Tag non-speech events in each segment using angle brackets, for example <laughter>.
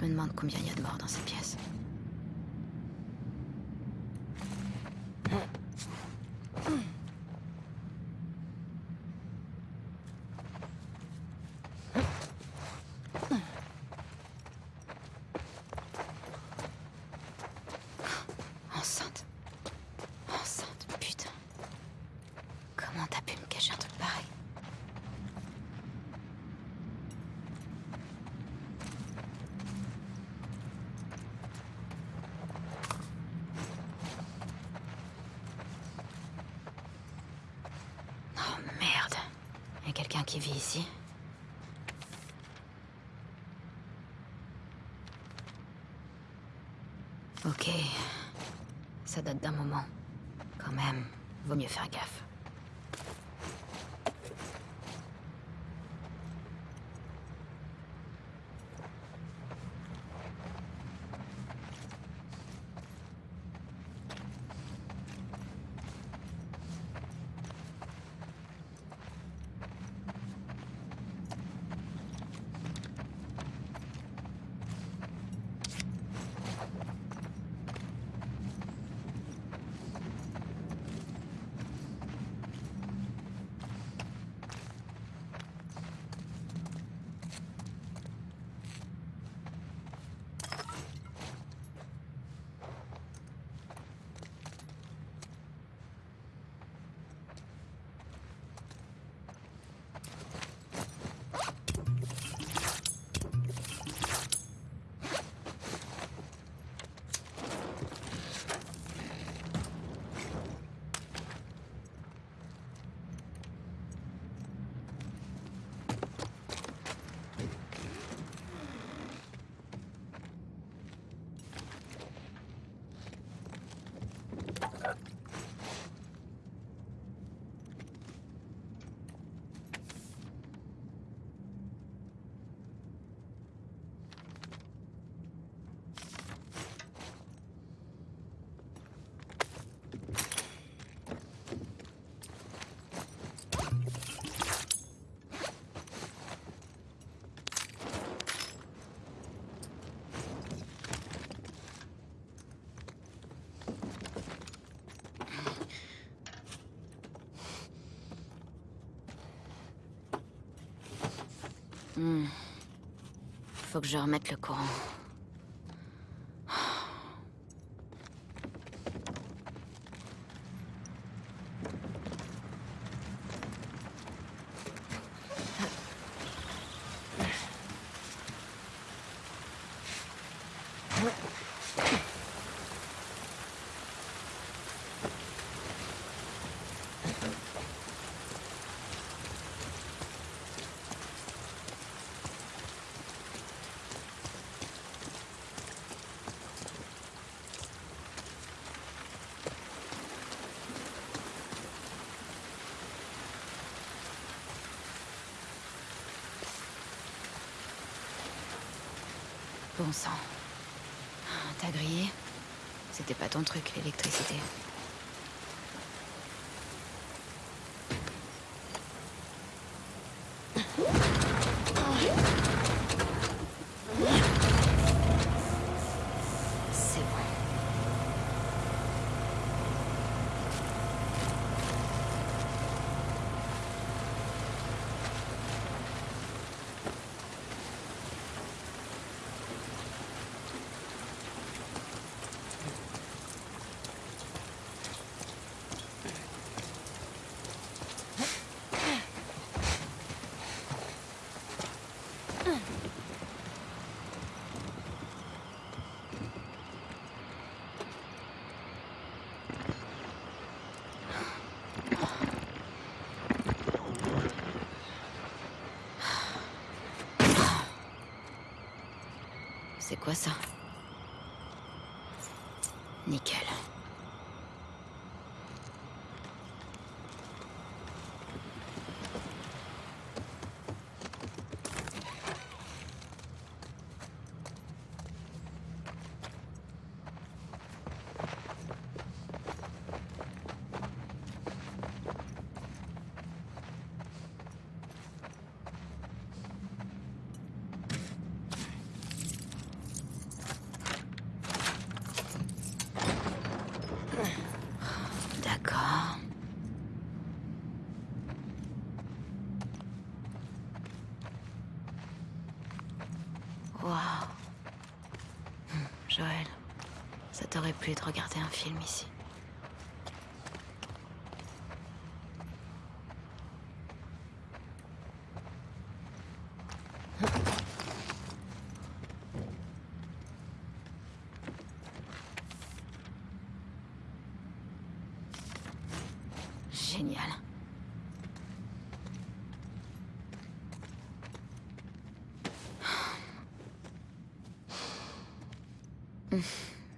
Je me demande combien il y a de morts dans cette pièce. Enceinte. Enceinte, putain. Comment t'as pu me cacher un truc pareil Oh merde. Y a quelqu'un qui vit ici Ok. Ça date d'un moment. Quand même, vaut mieux faire gaffe. Hmm. Faut que je remette le courant. Bon sang. T'as grillé C'était ton truc, l'électricité. C'est bon. C'est quoi ça? De regarder un film ici. Génial.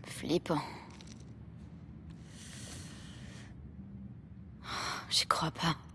Flippant. J'y crois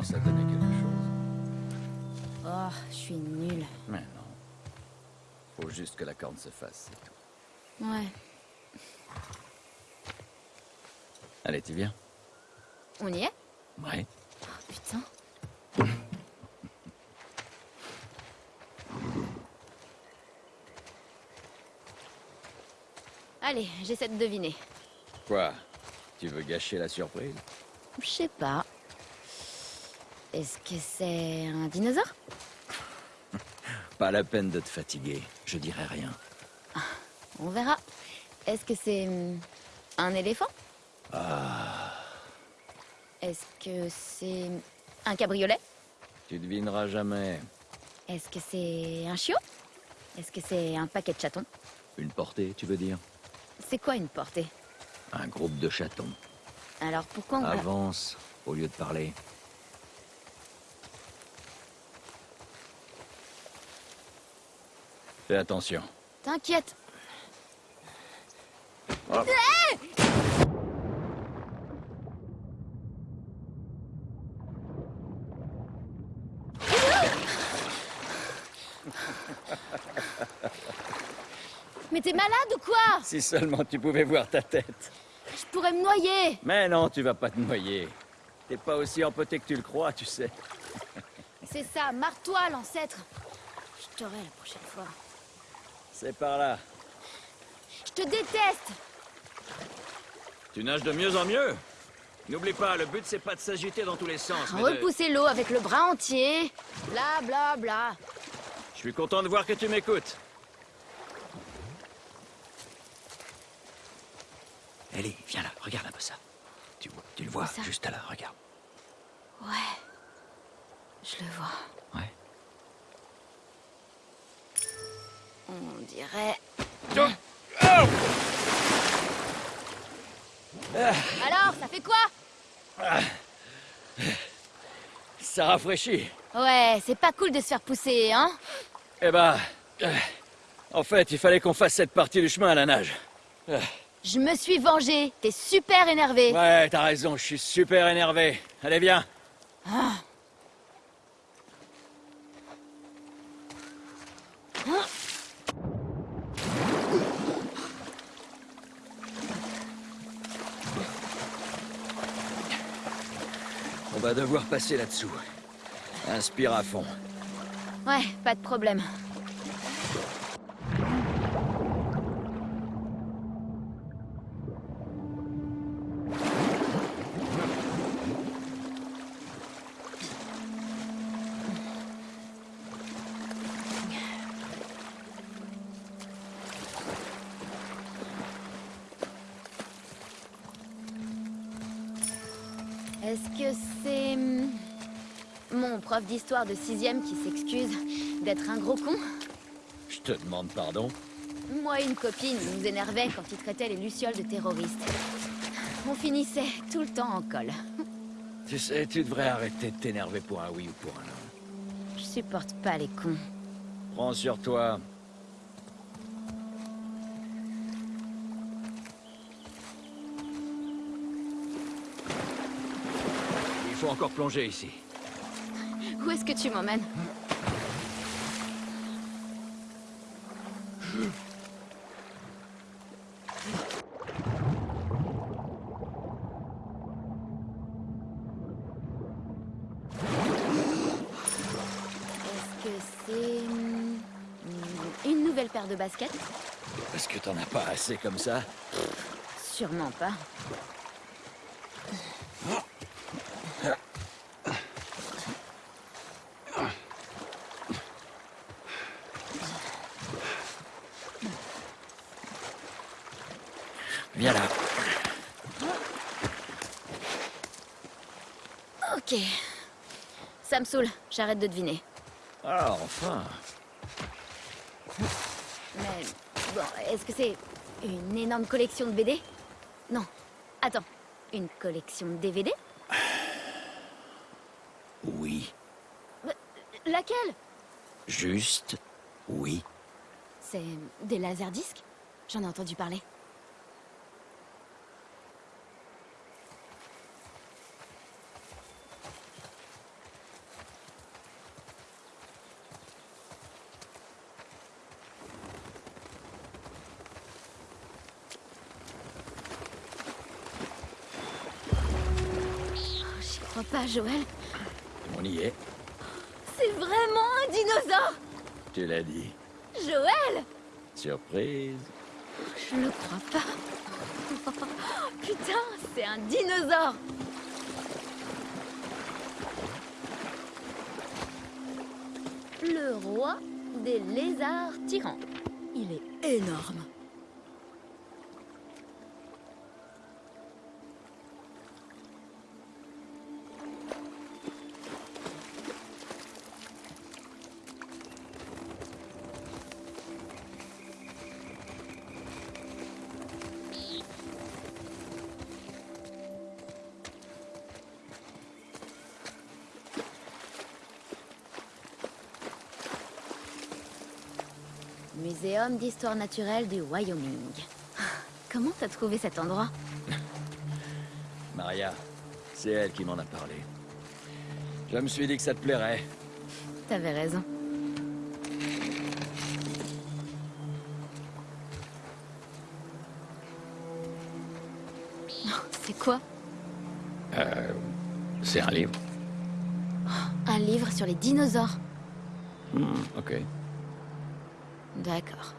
commence à donner quelque chose. Oh, je suis nulle. Mais non. Faut juste que la corne se fasse, c'est tout. Ouais. Allez, tu viens On y est? Ouais. Oh, putain. <coughs> Allez, j'essaie de deviner. Quoi? Tu veux gâcher la surprise? Je sais pas. Est-ce que c'est un dinosaure? Pas la peine de te fatiguer. Je dirai rien. On verra. Est-ce que c'est hum, un éléphant? Est-ce que c'est un cabriolet? Tu devineras jamais. Est-ce que c'est un chiot? Est-ce que c'est un paquet de chatons? Une portée, tu veux dire? C'est quoi une portée? Un groupe de chatons. Alors pourquoi on va... Avance au lieu de parler. Fais attention. T'inquiète. Hop. Mais t'es malade ou quoi Si seulement tu pouvais voir ta tête. Je pourrais me noyer. Mais non, tu vas pas te noyer. T'es pas aussi empoté que tu le crois, tu sais. C'est ça, marre-toi, l'ancêtre. Je t'aurai la prochaine fois. C'est par là. Je te déteste Tu nages de mieux en mieux. N'oublie pas, le but c'est pas de s'agiter dans tous les sens. mais de- Repousser l'eau avec le bras entier. Bla bla bla. Je suis content de voir que tu m'écoutes. Ellie, viens là, regarde un peu ça. Tu, vois- tu le vois, ça juste là, regarde. Ouais. Je le vois. Ouais. On dirait... Ah. Alors, ça fait quoi? Ah. Ça rafraîchit. Ouais, c'est pas cool de se faire pousser, hein? Eh ben... Euh, en fait, il fallait qu'on fasse cette partie du chemin à la nage. Euh. Je me suis vengé. T'es super énervé. Ouais, t'as raison, je suis super énervé. Allez, viens. Ah. Hein? Va devoir passer là-dessous. Inspire à fond. Ouais, pas de problème. D'histoire de sixième qui s'excuse d'être un gros con Je te demande pardon. Moi et une copine nous énervait quand il traitait les lucioles de terroristes. On finissait tout le temps en colle. Tu sais, tu devrais arrêter de t'énerver pour un oui ou pour un non. Je supporte pas les cons. Prends sur toi. Il faut encore plonger ici. Où est-ce que tu m'emmènes Est-ce que c'est... hum, Une nouvelle paire de baskets Est-ce que t'en as pas assez comme ça? Sûrement pas. Viens là. Ok. Ça me saoule, j'arrête de deviner. Ah, enfin. Mais bon, est-ce que c'est une énorme collection de BD Non. Attends, une collection de DVD Oui. Laquelle? Juste. Oui. C'est des laserdiscs? J'en ai entendu parler. Crois pas, Joël. On y est. C'est vraiment un dinosaure Tu l'as dit. Joël Surprise. Je le crois pas. <laughs> Putain, c'est un dinosaure Le roi des lézards tyrans. Il est énorme. Muséum d'histoire naturelle du Wyoming. <laughs> Comment t'as trouvé cet endroit? <laughs> Maria, c'est elle qui m'en a parlé. Je me suis dit que ça te plairait. T'avais raison. C'est quoi? Euh. C'est un livre. Un livre sur les dinosaures. Hmm, ok. D'accord.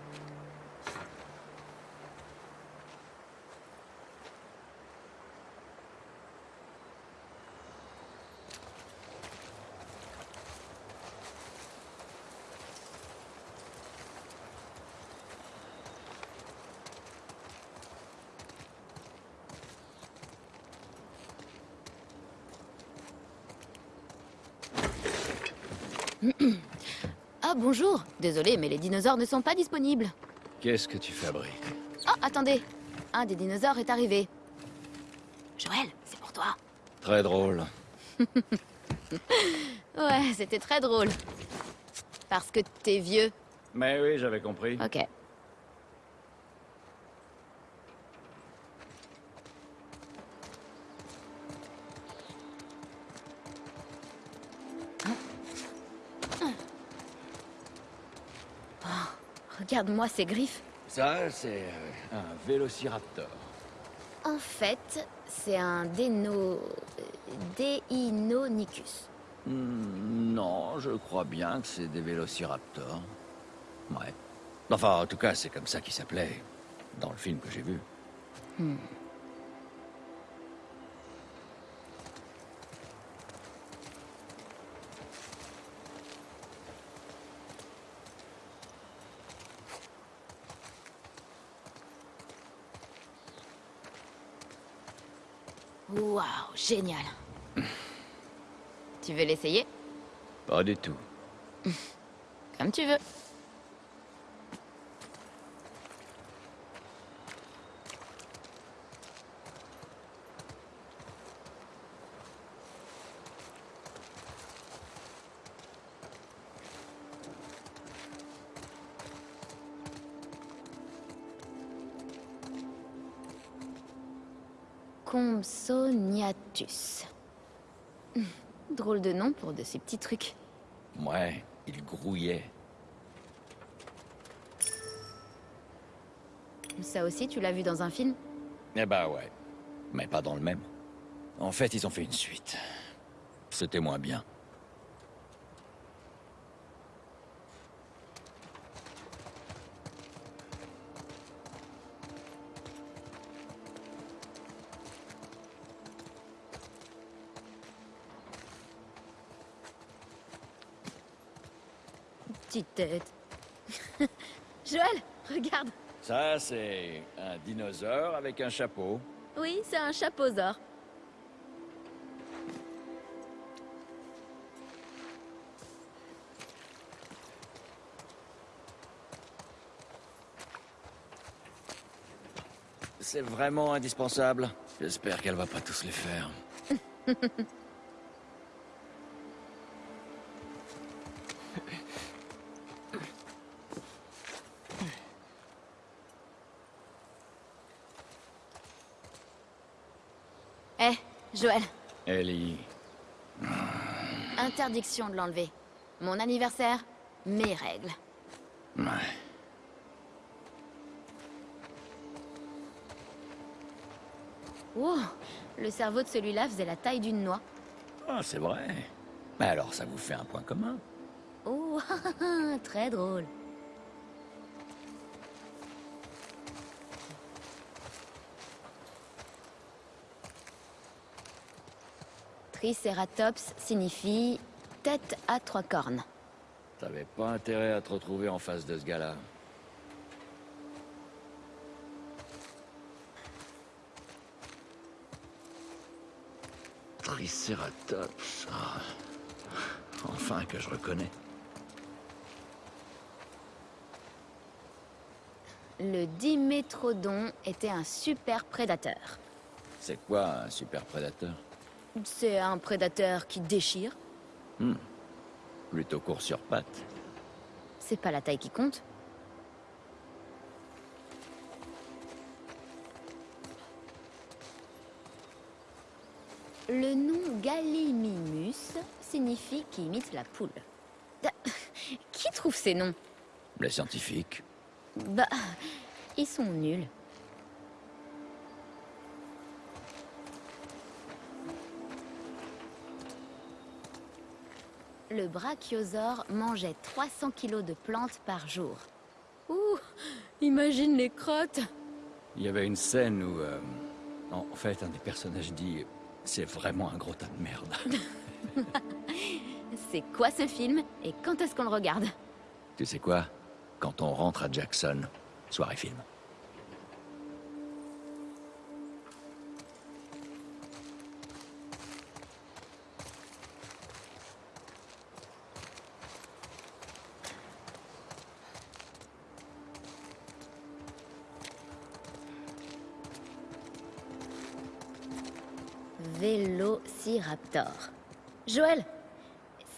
Ah bonjour Désolé, mais les dinosaures ne sont pas disponibles. Qu'est-ce que tu fabriques Oh, attendez Un des dinosaures est arrivé. Joël, c'est pour toi. Très drôle. <laughs> Ouais, c'était très drôle. Parce que t'es vieux. Mais oui, j'avais compris. Ok. Regarde-moi ces griffes. Ça, c'est euh, un vélociraptor. En fait, c'est un déno... Deinonychus. Hmm, non, je crois bien que c'est des vélociraptors. Ouais. Enfin, en tout cas, c'est comme ça qu'ils s'appelaient dans le film que j'ai vu. Waouh, génial. tu veux l'essayer? Pas du tout. Comme tu veux. Compsognathus. <laughs> Drôle de nom pour de ces petits trucs. Ouais, il grouillait. Ça aussi, tu l'as vu dans un film? Eh bah ouais. Mais pas dans le même. En fait, ils ont fait une suite. C'était moins bien. Petite tête. <laughs> Joël, regarde. Ça, c'est un dinosaure avec un chapeau. Oui, c'est un chapeausaure. C'est vraiment indispensable. J'espère qu'elle va pas tous les faire. <laughs> Eh, Joël, Ellie, interdiction de l'enlever. Mon anniversaire, mes règles. ouais. Oh, le cerveau de celui-là faisait la taille d'une noix. Ah, c'est vrai. Mais alors, ça vous fait un point commun. Oh, <laughs> très drôle. Triceratops signifie tête à trois cornes. T'avais pas intérêt à te retrouver en face de ce gars-là. Triceratops. Enfin que je reconnais. Le Dimétrodon était un super prédateur. C'est quoi un super prédateur? C'est un prédateur qui déchire. Plutôt court sur pattes. C'est pas la taille qui compte. Le nom Gallimimus signifie qui imite la poule. Da- Qui trouve ces noms? Les scientifiques. Bah, ils sont nuls. Le brachiosaure mangeait 300 kilos de plantes par jour. Ouh, imagine les crottes Il y avait une scène où, euh, en fait, un des personnages dit C'est vraiment un gros tas de merde. <laughs> C'est quoi ce film et quand est-ce qu'on le regarde? Tu sais quoi? Quand on rentre à Jackson, soirée film. Vélociraptor. Joël,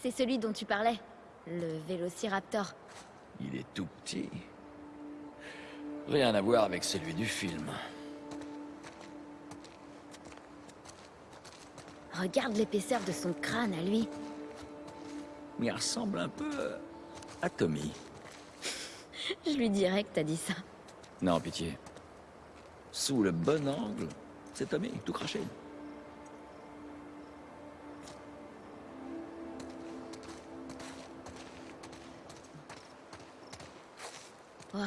c'est celui dont tu parlais. Le Vélociraptor. Il est tout petit. Rien à voir avec celui du film. Regarde l'épaisseur de son crâne à lui. Il ressemble un peu à Tommy. <laughs> Je lui dirais que t'as dit ça. Non, pitié. Sous le bon angle, c'est Tommy, tout craché. Wow,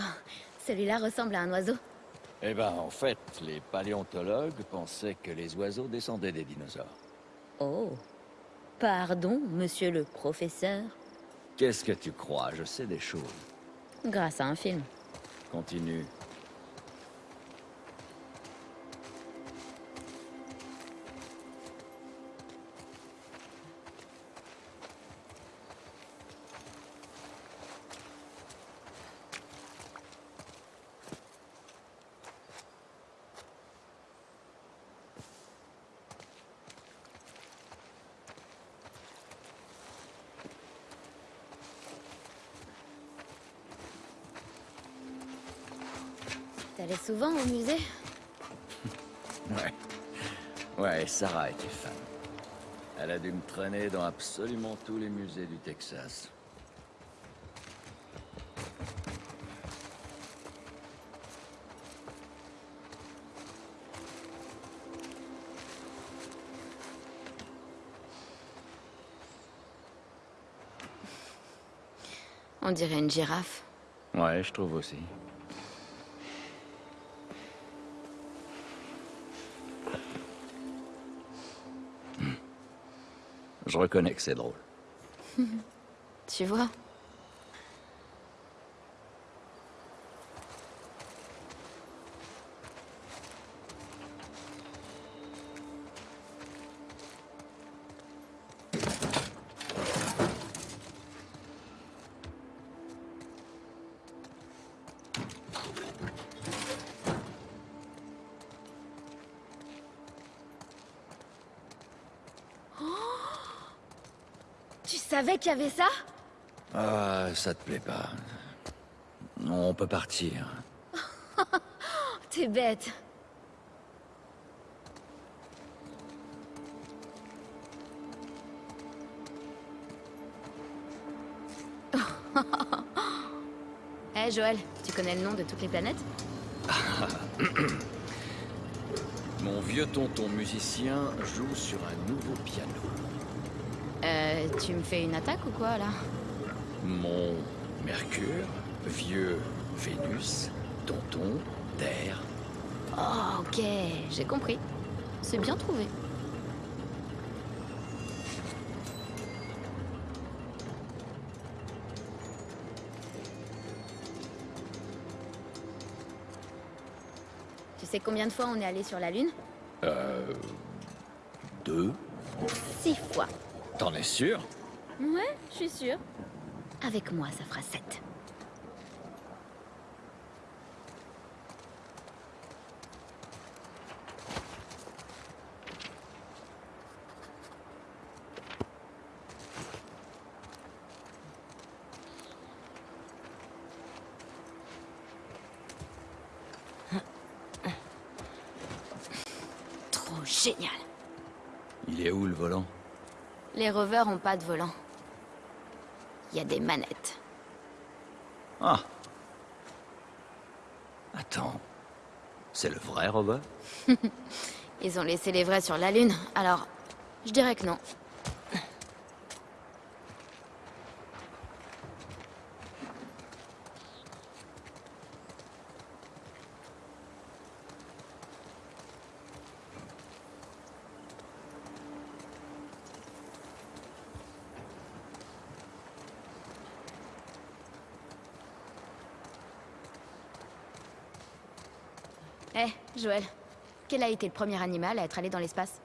celui-là ressemble à un oiseau. Eh ben, en fait, les paléontologues pensaient que les oiseaux descendaient des dinosaures. Oh. Pardon, monsieur le professeur. Qu'est-ce que tu crois? Je sais des choses. Grâce à un film. Continue. Souvent au musée Ouais. Ouais, Sarah était fan. Elle a dû me traîner dans absolument tous les musées du Texas. On dirait une girafe. Ouais, je trouve aussi. Je reconnais que c'est drôle. <laughs> Tu vois? Savais qu'il y avait ça Ah, ça te plaît pas. On peut partir. <laughs> T'es bête. Hé <laughs> Joël, tu connais le nom de toutes les planètes? <coughs> Mon vieux tonton musicien joue sur un nouveau piano. Tu me fais une attaque ou quoi là? Mon Mercure, vieux Vénus, tonton, Terre. Oh, ok, j'ai compris. C'est bien trouvé. Tu sais combien de fois on est allé sur la Lune? Euh. Deux. T'en es sûr? Ouais, je suis sûr. Avec moi, ça fera 7. Les rovers ont pas de volant. Il y a des manettes. Ah Attends. C'est le vrai rover <laughs> Ils ont laissé les vrais sur la Lune, alors je dirais que non. Eh, Joël, quel a été le premier animal à être allé dans l'espace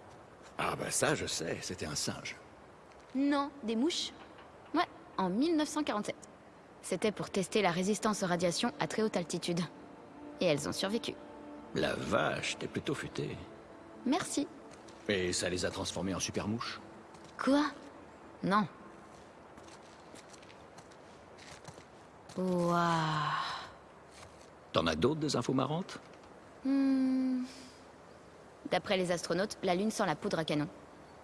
Ah bah ça je sais, c'était un singe. Non, des mouches Ouais, en 1947. C'était pour tester la résistance aux radiations à très haute altitude. Et elles ont survécu. La vache, t'es plutôt futé. Merci. Et ça les a transformés en super mouches Quoi? Non. Waouh. T'en as d'autres des infos marrantes? Hmm. D'après les astronautes, la Lune sent la poudre à canon.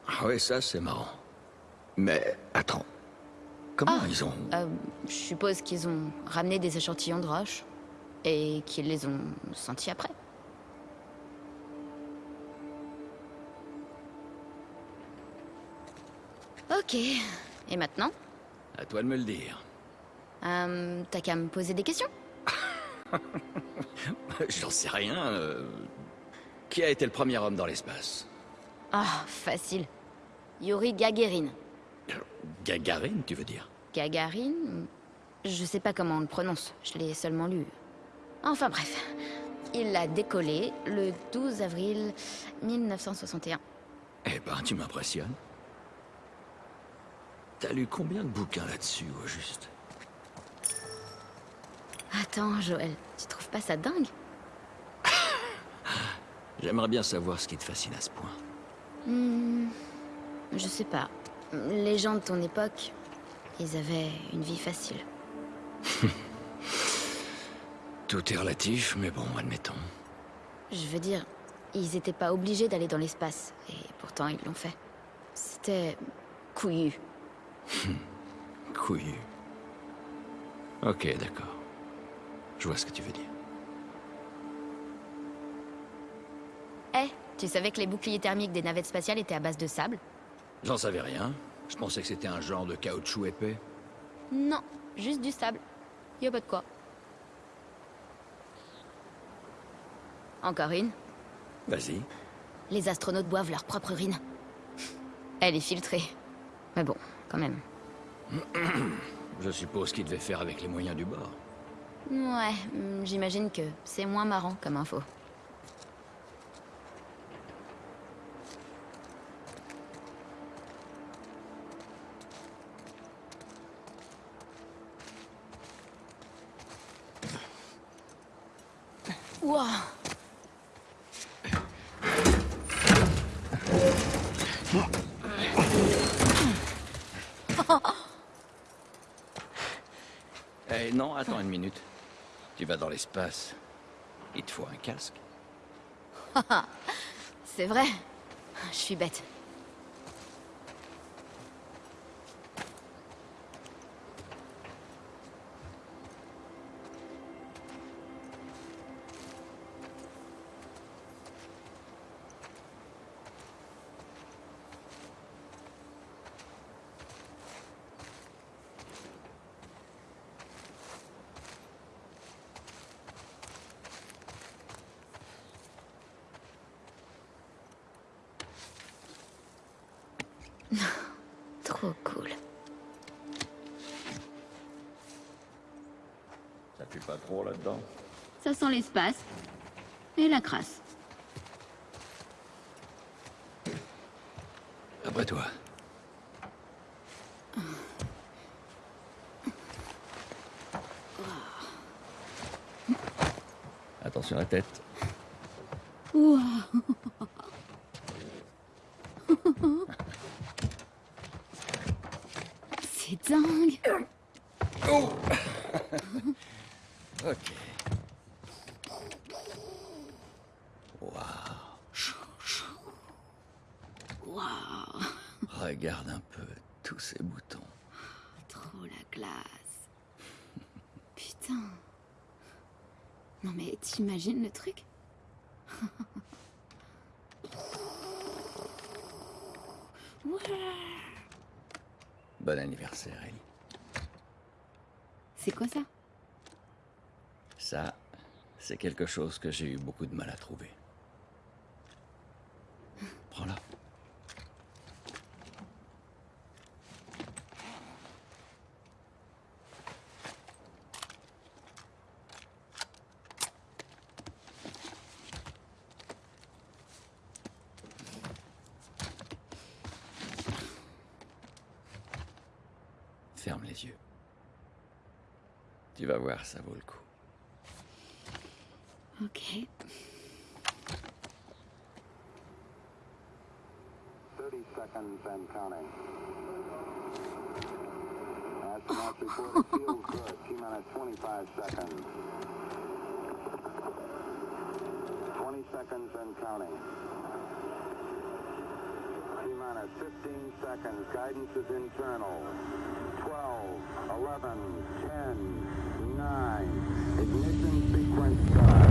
Ah ouais, ça c'est marrant. Mais attends. Comment Ah. ils ont... Euh, je suppose qu'ils ont ramené des échantillons de roches et qu'ils les ont sentis après. Ok. Et maintenant? À toi de me le dire. Euh, T'as qu'à me poser des questions? <laughs> J'en sais rien. euh, Qui a été le premier homme dans l'espace? Ah, facile. Yuri Gagarin. Gagarine, tu veux dire? Gagarin? Je sais pas comment on le prononce, je l'ai seulement lu. Enfin bref. Il a décollé le 12 avril 1961. Eh ben, tu m'impressionnes. T'as lu combien de bouquins là-dessus, au juste? Attends, Joël, tu trouves pas ça dingue? <laughs> J'aimerais bien savoir ce qui te fascine à ce point. Hmm, Je sais pas. Les gens de ton époque, ils avaient une vie facile. <laughs> Tout est relatif, mais bon, admettons. Je veux dire, ils étaient pas obligés d'aller dans l'espace, et pourtant ils l'ont fait. C'était couillu. <laughs> Couillu. Ok, d'accord. Je vois ce que tu veux dire. Eh, tu savais que les boucliers thermiques des navettes spatiales étaient à base de sable? J'en savais rien. Je pensais que c'était un genre de caoutchouc épais. Non, juste du sable. Y a pas de quoi. Encore une? Vas-y. Les astronautes boivent leur propre urine. Elle est filtrée. Mais bon, quand même. <clears throat> Je suppose qu'il devait faire avec les moyens du bord. Ouais, hmm, j'imagine que c'est moins marrant comme info. Ouah Eh non, attends une minute. Tu vas dans Il te faut un casque. <laughs> C'est vrai. Je suis bête. Sent l'espace. Et la crasse. Après toi. Attention à la tête. C'est dingue. Ok. Waouh. Waouh, Regarde un peu tous ces boutons. trop la classe. Putain. Non mais t'imagines le truc? <laughs> Bon anniversaire, Ellie. C'est quoi ça? Ça, c'est quelque chose que j'ai eu beaucoup de mal à trouver. Tu ça vaut le coup. Ok. 30 seconds and counting. Astronauts report <laughs> feels good. T minus 25 seconds. 20 seconds and counting. T minus 15 seconds. Guidance is internal. 12, 11, 10, 9. Ignition sequence start.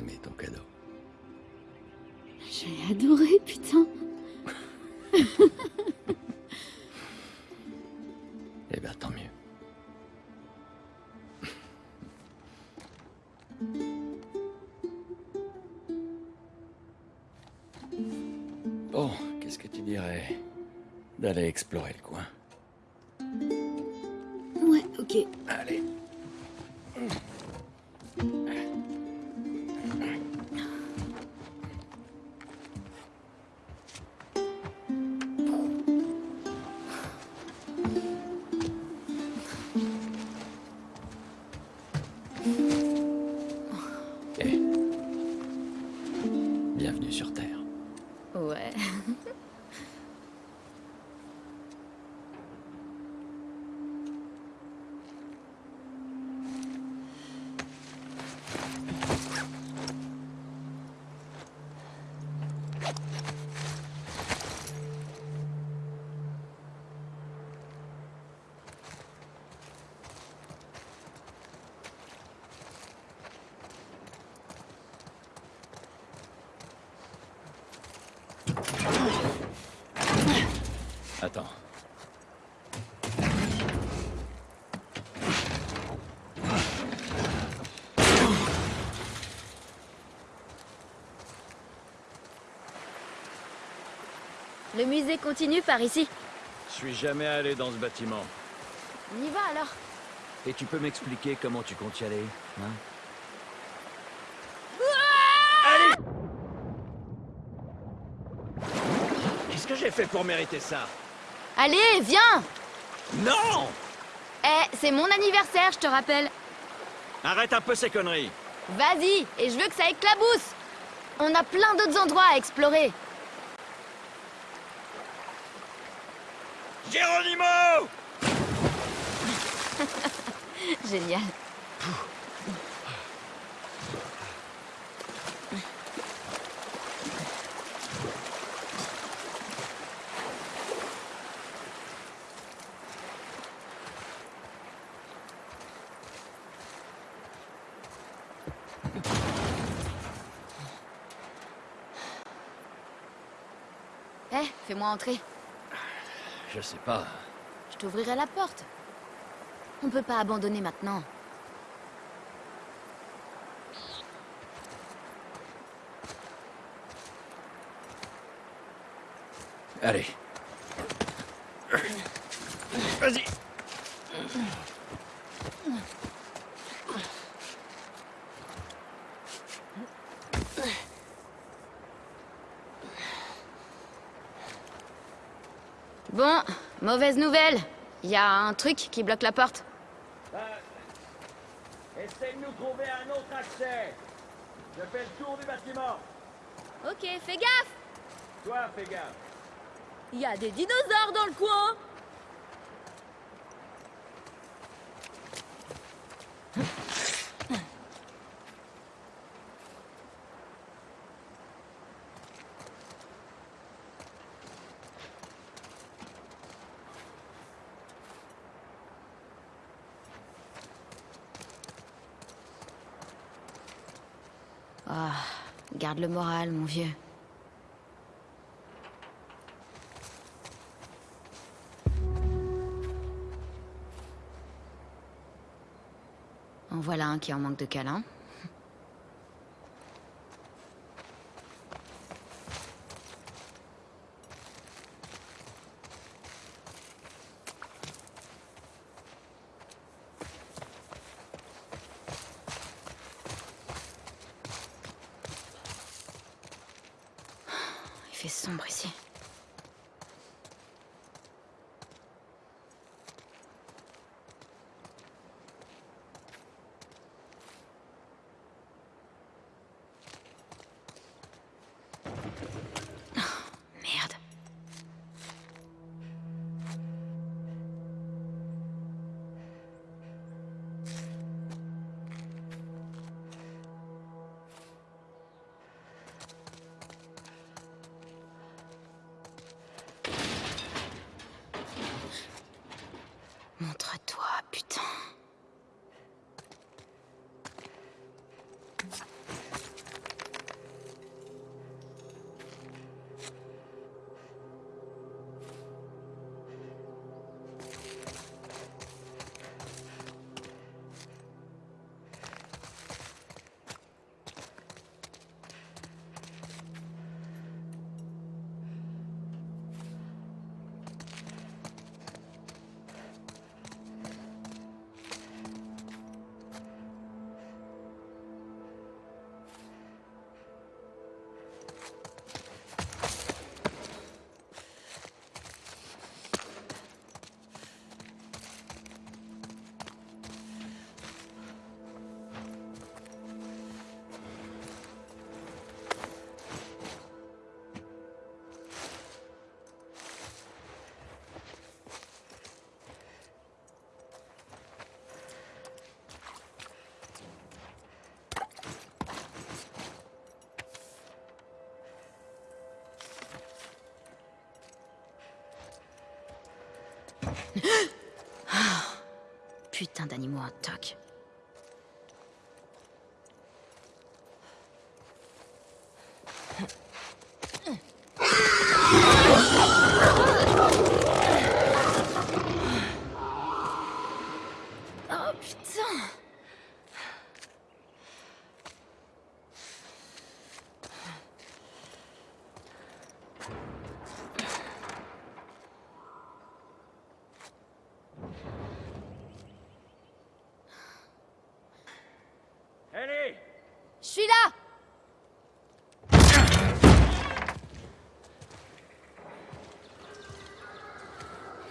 Aimé ton cadeau. J'ai adoré, putain. <laughs> Eh bien, tant mieux. Bon, <laughs> qu'est-ce que tu dirais d'aller explorer Le musée continue par ici. Je suis jamais allé dans ce bâtiment. On y va alors. Et tu peux m'expliquer comment tu comptes y aller hein? Allez Qu'est-ce que j'ai fait pour mériter ça? Allez, viens Non Eh, c'est mon anniversaire, je te rappelle. Arrête un peu ces conneries Vas-y, et je veux que ça éclabousse. On a plein d'autres endroits à explorer. <laughs> Génial. Eh, fais-moi entrer. Je sais pas. Je t'ouvrirai la porte. On peut pas abandonner maintenant. Allez. Vas-y Bon, mauvaise nouvelle. Il y a un truc qui bloque la porte. Essaye de nous trouver un autre accès. Je fais le tour du bâtiment. Ok, fais gaffe. Toi, fais gaffe. Il y a des dinosaures dans le coin garde le moral, mon vieux. En voilà un qui en manque de câlin. Putain d'animaux en toc. Oh putain Ellie Je suis là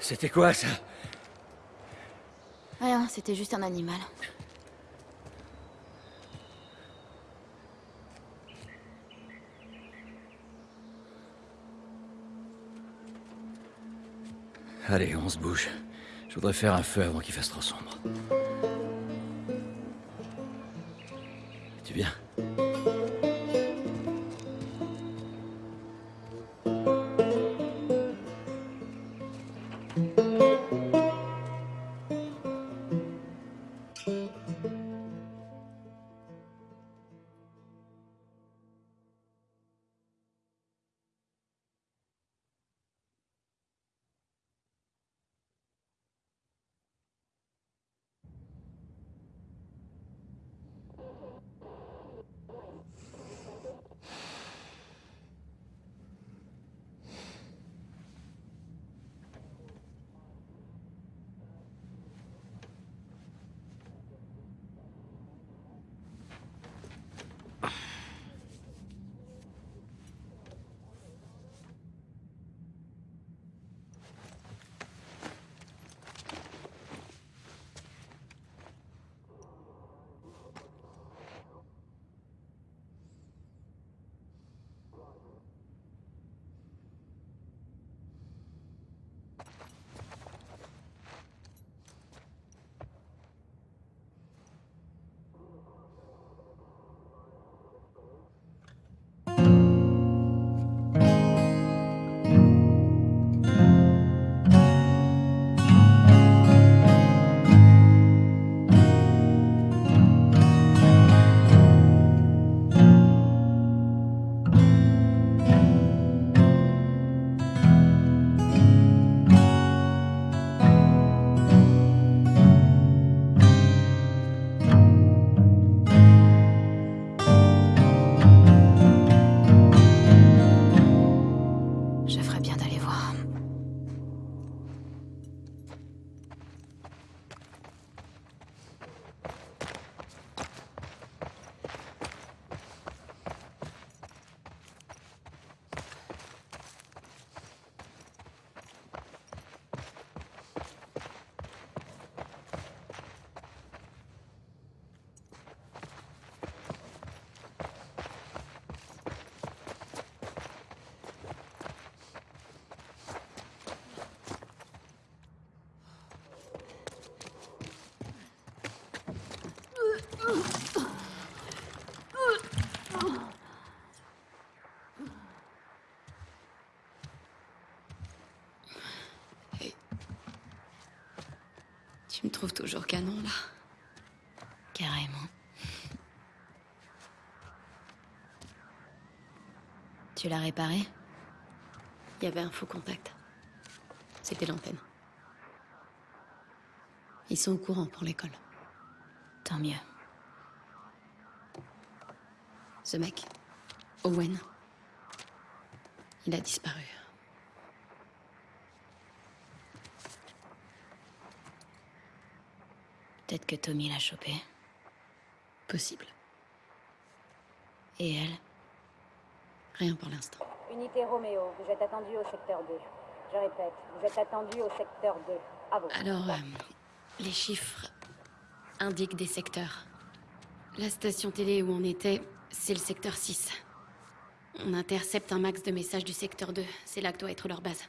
C'était quoi ça? Rien, c'était juste un animal. Allez, on se bouge. Je voudrais faire un feu avant qu'il fasse trop sombre. Toujours canon, là. Carrément. Tu l'as réparé? Il y avait un faux contact. C'était l'antenne. Ils sont au courant pour l'école. Tant mieux. Ce mec, Owen, il a disparu. Peut-être que Tommy l'a chopé. Possible. Et elle? Rien pour l'instant. Unité Roméo, vous êtes attendu au secteur 2. Je répète, vous êtes attendu au secteur 2. À vous. Alors, euh, les chiffres indiquent des secteurs. La station télé où on était, c'est le secteur 6. On intercepte un max de messages du secteur 2. C'est là que doit être leur base.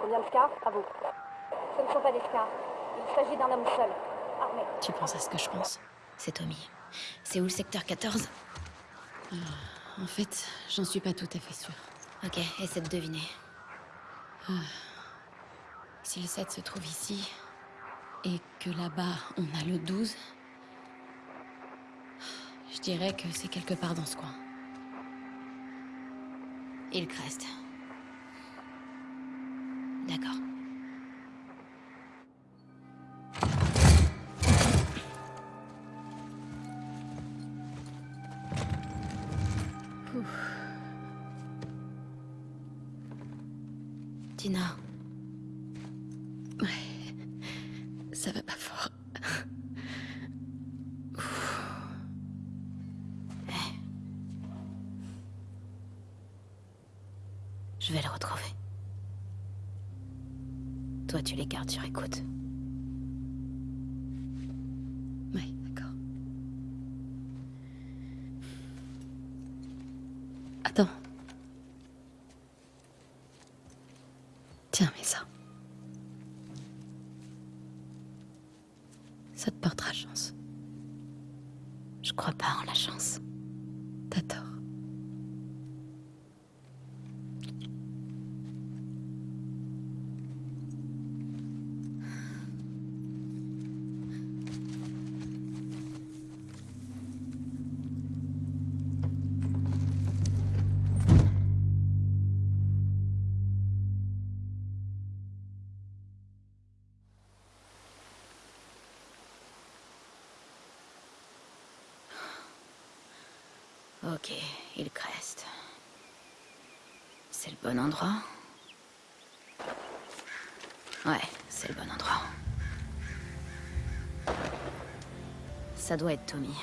Combien de scars À vous. Ce ne sont pas des scars. Il s'agit d'un homme seul. Armé. Tu penses à ce que je pense? C'est Tommy. C'est où le secteur 14 En fait, j'en suis pas tout à fait sûre. Ok, essaie de deviner. Si le 7 se trouve ici, et que là-bas, on a le 12, je dirais que c'est quelque part dans ce coin. Hillcrest. D'accord. Tu les gardes sur écoute. Bon endroit Ouais, c'est le bon endroit. Ça doit être Tommy.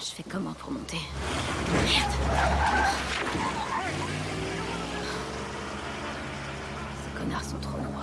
Je fais comment pour monter Merde Ces connards sont trop longs.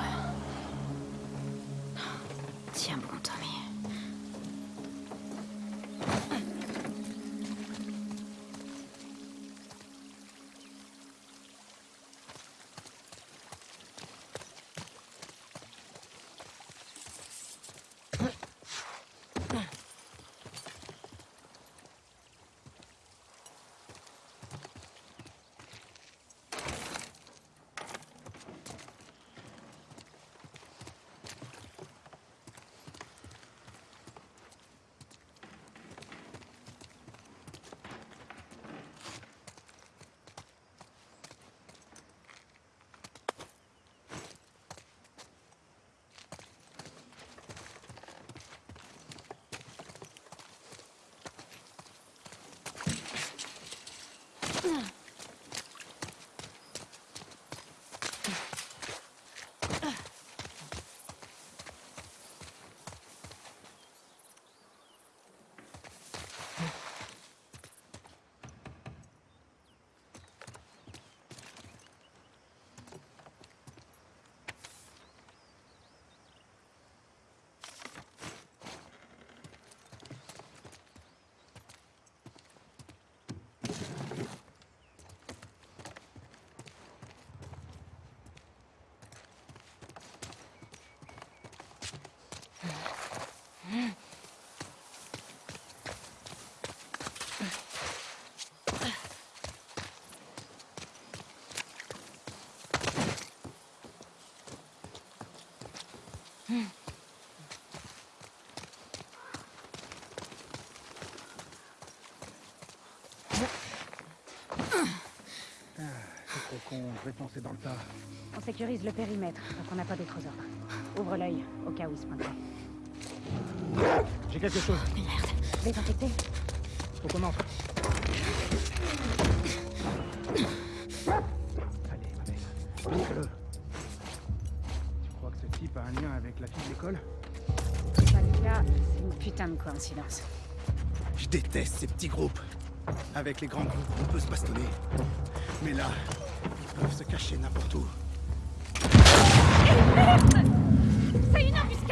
Ugh. Con, je vais foncer dans le tas. On sécurise le périmètre, donc on n'a pas d'autres ordres. Ouvre l'œil, au cas où il se pointerait. J'ai quelque chose. Désinfecté Faut qu'on entre. Allez, ma belle. Montre-le. Tu crois que ce type a un lien avec la fille de l'école? C'est pas le cas, c'est une putain de coïncidence. Je déteste ces petits groupes. Avec les grands groupes, on peut se bastonner. Mais là, peuvent se cacher n'importe où. C'est une embuscade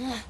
Yeah.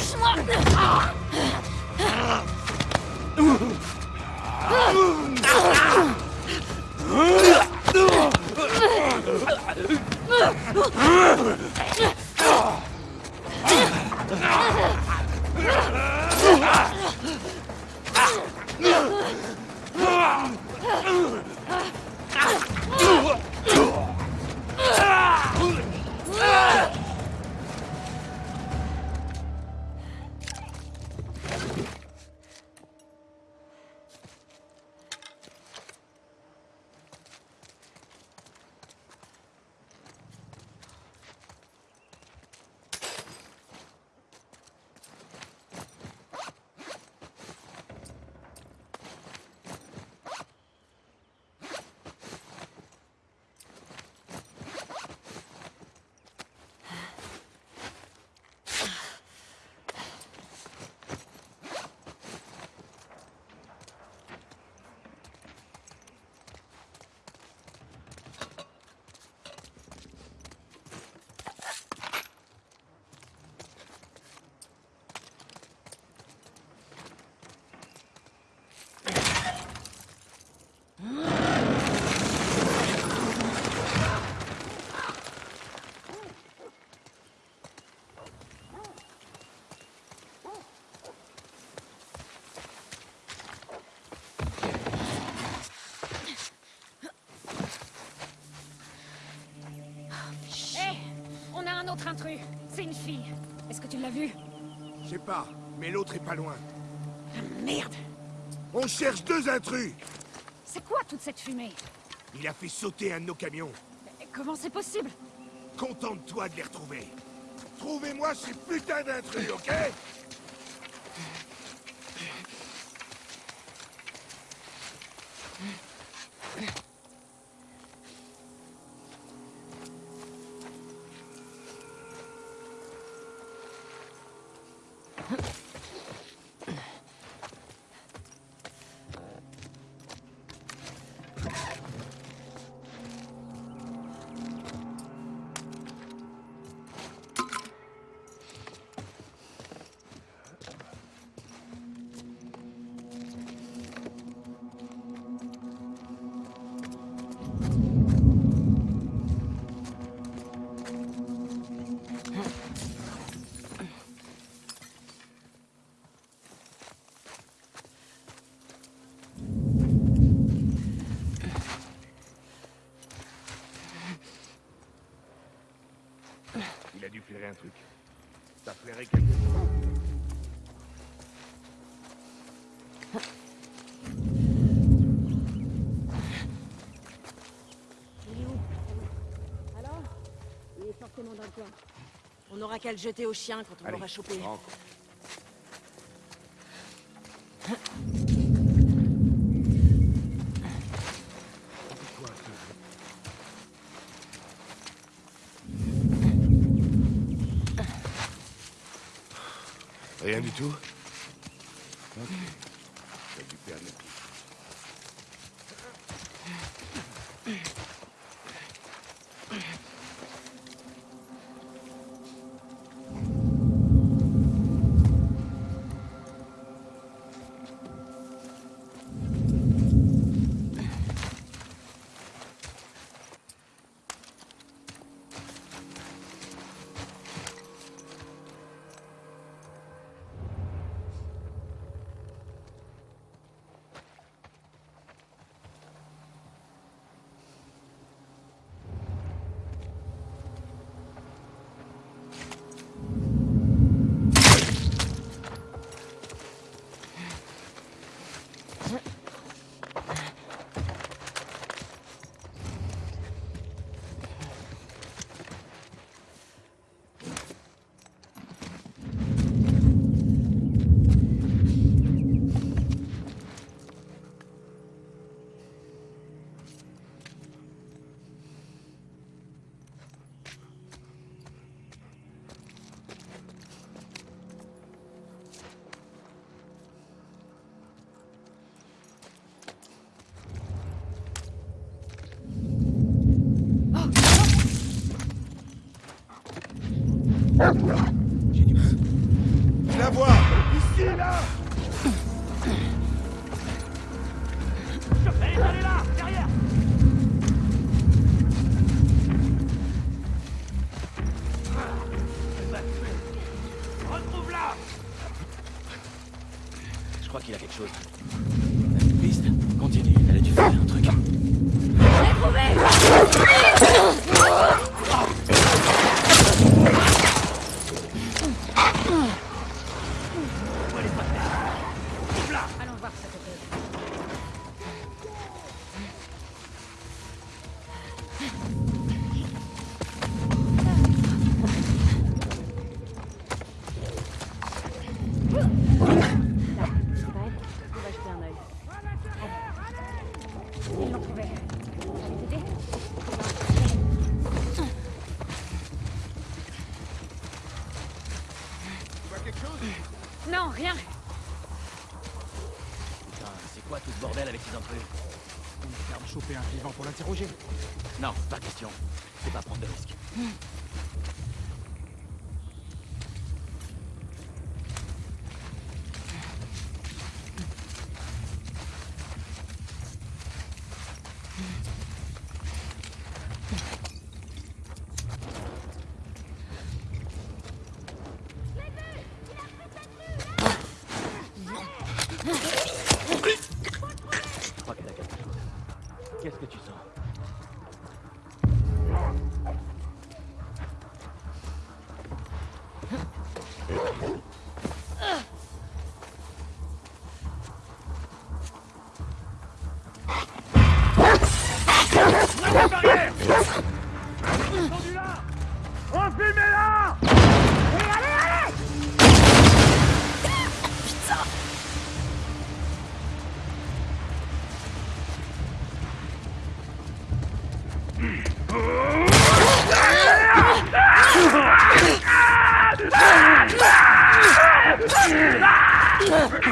Lâche-moi Hé autre intrus. C'est une fille. Est-ce que tu l'as vue? Je sais pas, mais l'autre est pas loin. Merde On cherche deux intrus C'est quoi toute cette fumée? Il a fait sauter un de nos camions. Mais Comment c'est possible? Contente-toi de les retrouver. Trouvez-moi ces putains d'intrus, ok? N'aura qu'à le jeter au chien quand on l'aura chopé. rentre. Rien du tout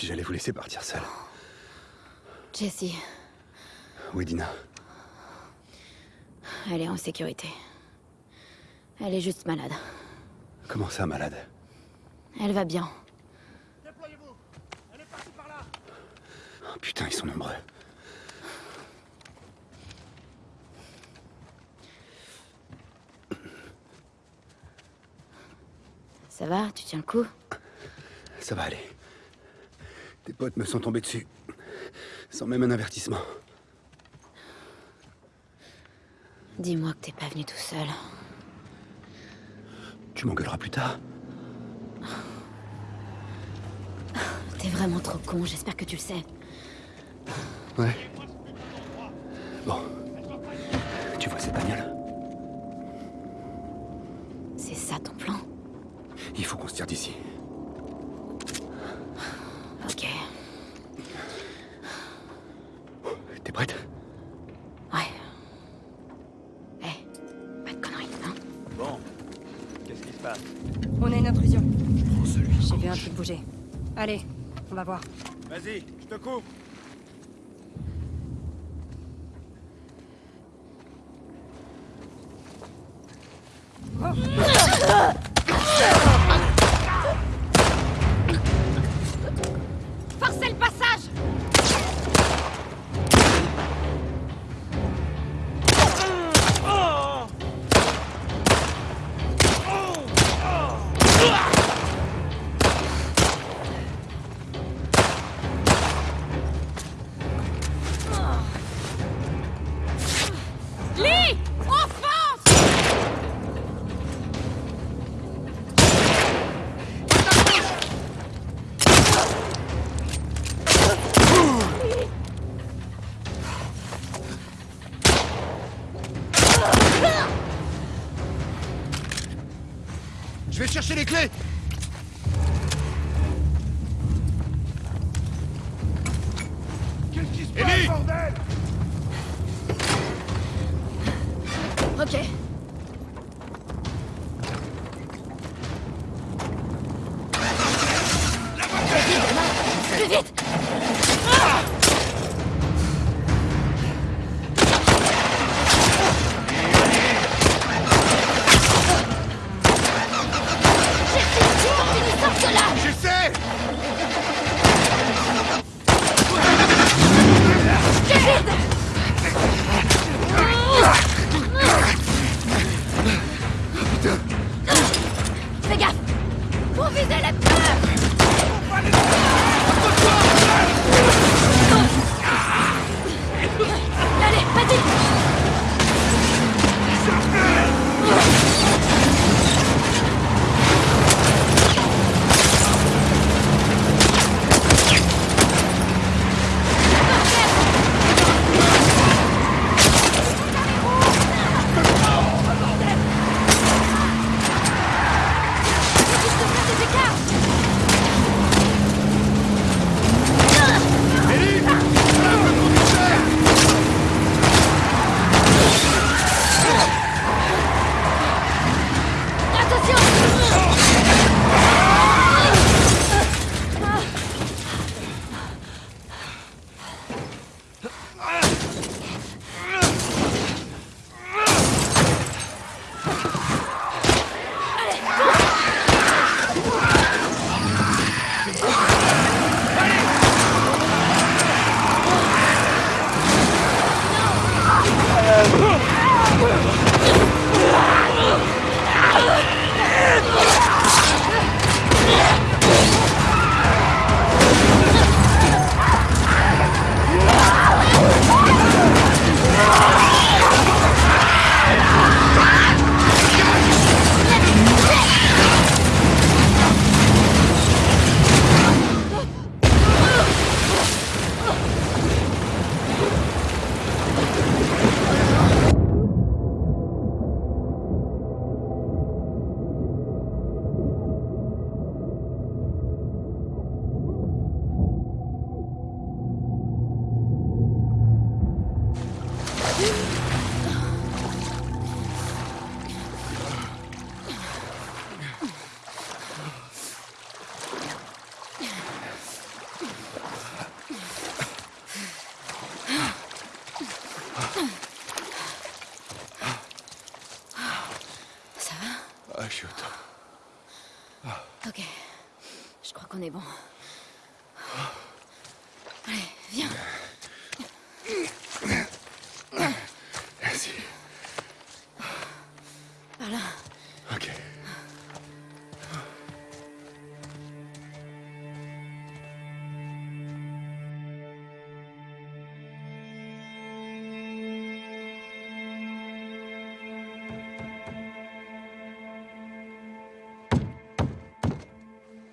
si j'allais vous laisser partir seul. Jessie, Oui, Dina. elle est en sécurité. Elle est juste malade. Comment ça, malade? Elle va bien. Oh, putain, ils sont nombreux. Ça va? Tu tiens le coup? Ça va aller. Tes potes me sont tombés dessus. Sans même un avertissement. Dis-moi que t'es pas venu tout seul. Tu m'engueuleras plus tard. T'es vraiment trop con, j'espère que tu le sais. Ouais. Bon. Tu vois cette bagnole? C'est ça ton plan? Il faut qu'on se tire d'ici. Vas-y, je te coupe.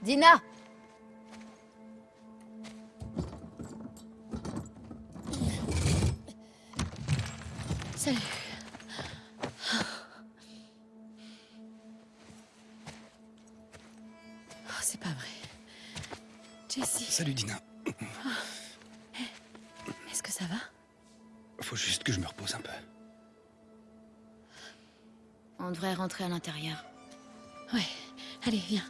Dina Salut. Oh, c'est pas vrai. Jessie. Salut Dina. Est-ce que ça va? Faut juste que je me repose un peu. On devrait rentrer à l'intérieur. Ouais. Allez, viens.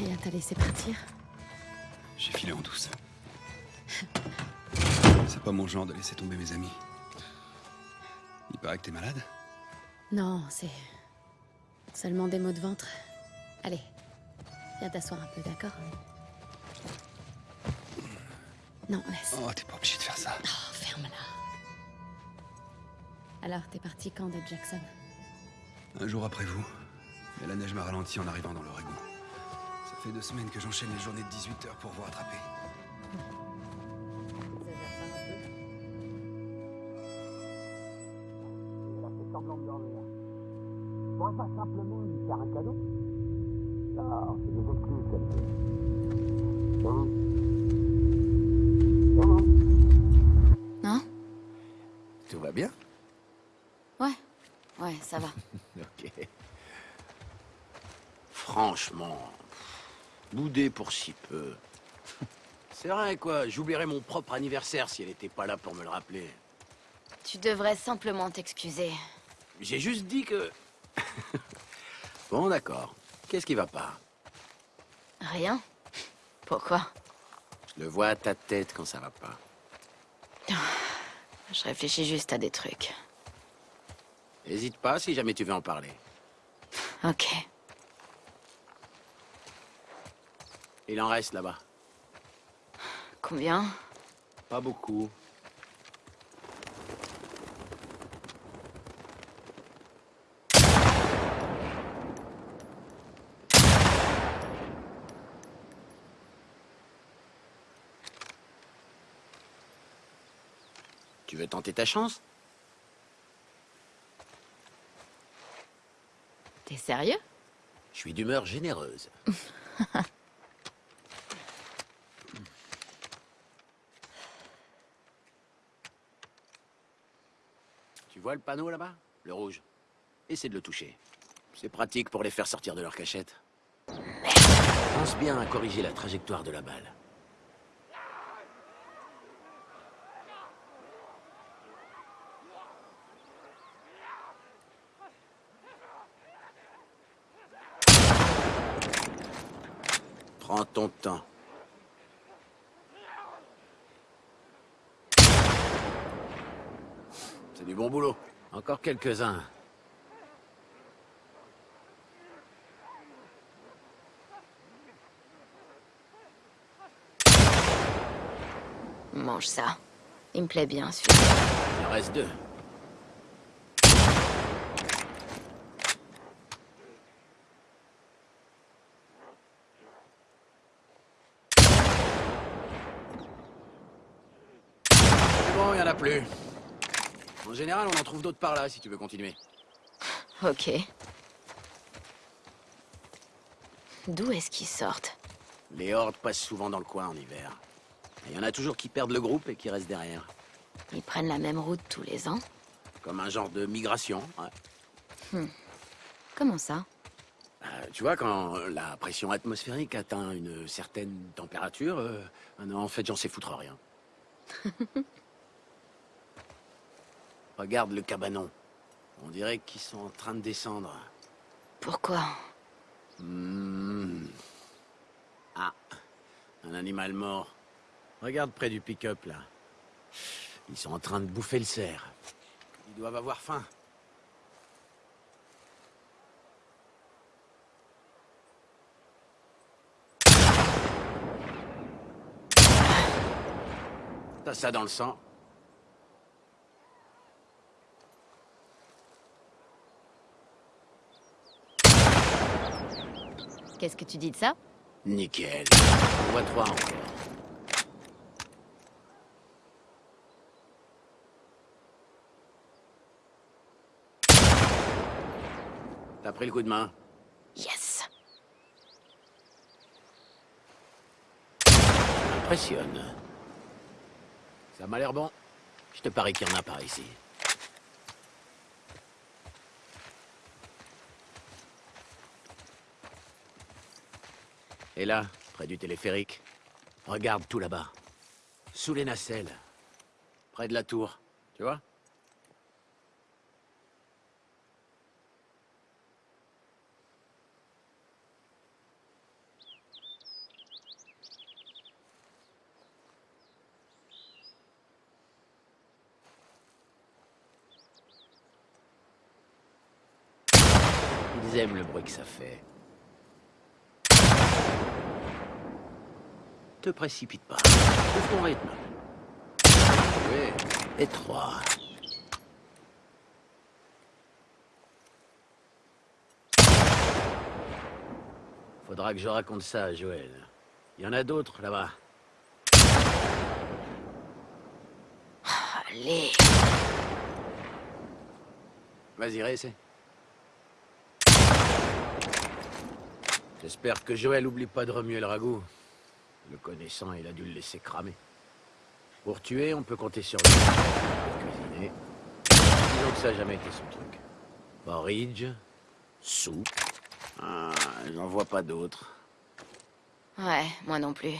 Maria t'a laissé partir J'ai filé en douce. C'est pas mon genre de laisser tomber mes amis. Il paraît que t'es malade Non, c'est seulement des maux de ventre. Allez, viens t'asseoir un peu, d'accord Non, laisse. Oh, t'es pas obligé de faire ça. Oh, ferme-la. Alors, t'es parti quand de Jackson? Un jour après vous. Mais la neige m'a ralenti en arrivant dans l'Oregon. Fait deux semaines que j'enchaîne les journées de 18 heures pour vous rattraper. Elle a fait semblant de dormir. Je pourrais pas simplement lui faire un cadeau Non, c'est des excuses qu'elle fait. Hum. Hum. Non Tout va bien Ouais. Ouais, ça va. <laughs> Ok. Franchement, boudé pour si peu. C'est vrai, quoi. J'oublierais mon propre anniversaire si elle était pas là pour me le rappeler. Tu devrais simplement t'excuser. J'ai juste dit que... <laughs> bon, d'accord. Qu'est-ce qui va pas? Rien Pourquoi? Je le vois à ta tête quand ça va pas. <sighs> Je réfléchis juste à des trucs. Hésite pas si jamais tu veux en parler. Ok. Il en reste là-bas. Combien? Pas beaucoup. Tu veux tenter ta chance? T'es sérieux? Je suis d'humeur généreuse. <laughs> vois le panneau là-bas? Le rouge. Essaie de le toucher. C'est pratique pour les faire sortir de leur cachette. Pense bien à corriger la trajectoire de la balle. Prends ton temps. Du bon boulot. Encore quelques-uns. Mange ça. Il me plaît bien, celui-là. Il en reste deux. C'est bon, il n'y en a plus. En général, on en trouve d'autres par là, si tu veux continuer. Ok. D'où est-ce qu'ils sortent? Les hordes passent souvent dans le coin en hiver. Il y en a toujours qui perdent le groupe et qui restent derrière. Ils prennent la même route tous les ans? Comme un genre de migration, ouais. Hmm. Comment ça? Euh, tu vois, quand la pression atmosphérique atteint une certaine température, euh, en fait, j'en sais foutre rien. <laughs> Regarde le cabanon. On dirait qu'ils sont en train de descendre. Pourquoi? Hmm. Ah, un animal mort. Regarde près du pick-up, là. Ils sont en train de bouffer le cerf. Ils doivent avoir faim. T'as ça dans le sang Qu'est-ce que tu dis de ça Nickel. On voit trois encore. T'as pris le coup de main Yes Impressionne. Ça m'a l'air bon. Je te parie qu'il y en a par ici. Et là, près du téléphérique, regarde tout là-bas. Sous les nacelles. Près de la tour. Tu vois? Ils aiment le bruit que ça fait. Te précipite pas. Trouve ton rythme. Oui. Et trois. Faudra que je raconte ça à Joël. Il y en a d'autres là-bas. Allez Vas-y, réessaie. J'espère que Joël oublie pas de remuer le ragoût. Le connaissant, il a dû le laisser cramer. Pour tuer, on peut compter sur lui. Pour cuisiner, disons que ça n'a jamais été son truc. Porridge, soupe. Ah, j'en vois pas d'autres. Ouais, moi non plus.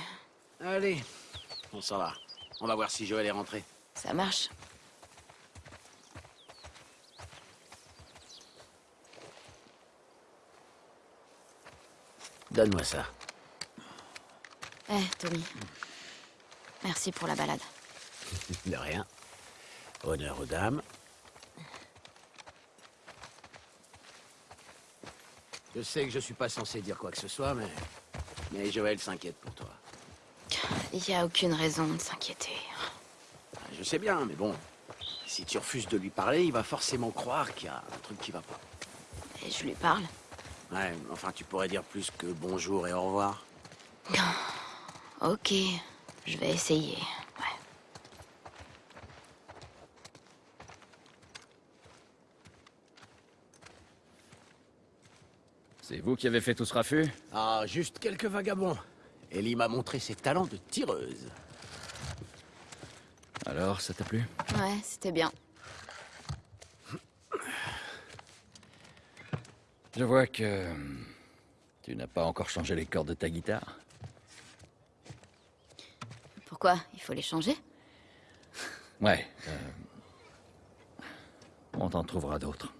Allez, on s'en va. On va voir si Joël est rentré. Ça marche. Donne-moi ça. Eh, Tommy. Merci pour la balade. De rien. Honneur aux dames. Je sais que je suis pas censé dire quoi que ce soit, mais... Mais Joël s'inquiète pour toi. Il n'y a aucune raison de s'inquiéter. Je sais bien, mais bon... Si tu refuses de lui parler, il va forcément croire qu'il y a un truc qui va pas. Et je lui parle. Ouais, enfin, tu pourrais dire plus que bonjour et au revoir. Ok, je vais essayer. C'est vous qui avez fait tout ce raffut? Ah, juste quelques vagabonds. Ellie m'a montré ses talents de tireuse. Alors, ça t'a plu? Ouais, c'était bien. Je vois que... euh, Tu n'as pas encore changé les cordes de ta guitare. Pourquoi Il faut les changer Ouais. euh, On t'en trouvera d'autres.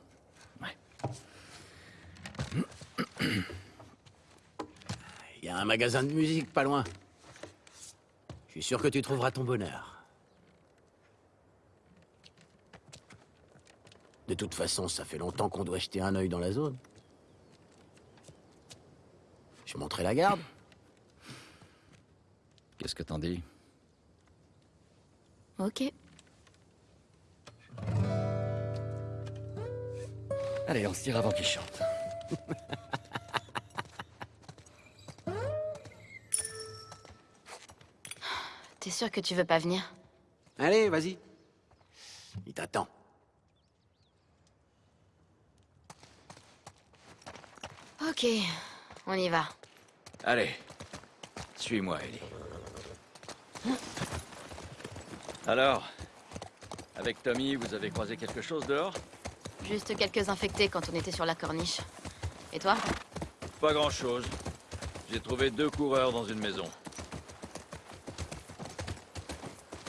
Il y a un magasin de musique pas loin. Je suis sûr que tu trouveras ton bonheur. De toute façon, ça fait longtemps qu'on doit jeter un œil dans la zone. Je montrerai la garde. Qu'est-ce que t'en dis? Ok. Allez, on se tire avant qu'il chante. <laughs> T'es sûr que tu veux pas venir? Allez, vas-y. Il t'attend. Ok, on y va. Allez, suis-moi, Ellie. Alors, avec Tommy, vous avez croisé quelque chose dehors? Juste quelques infectés quand on était sur la corniche. Et toi? Pas grand-chose. J'ai trouvé deux coureurs dans une maison.